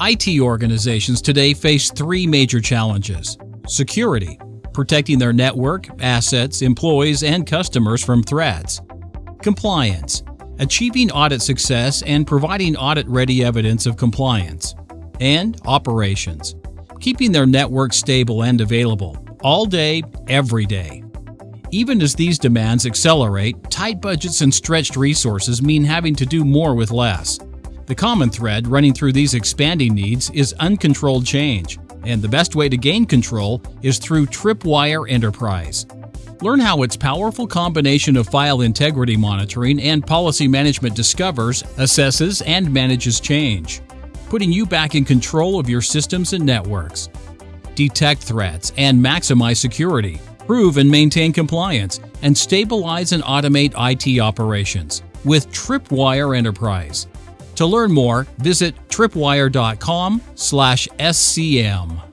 IT organizations today face three major challenges security, protecting their network, assets, employees, and customers from threats, compliance, achieving audit success and providing audit ready evidence of compliance, and operations, keeping their network stable and available all day, every day. Even as these demands accelerate, tight budgets and stretched resources mean having to do more with less. The common thread running through these expanding needs is uncontrolled change, and the best way to gain control is through Tripwire Enterprise. Learn how its powerful combination of file integrity monitoring and policy management discovers, assesses, and manages change, putting you back in control of your systems and networks. Detect threats and maximize security, prove and maintain compliance, and stabilize and automate IT operations with Tripwire Enterprise. To learn more, visit tripwire.com/scm.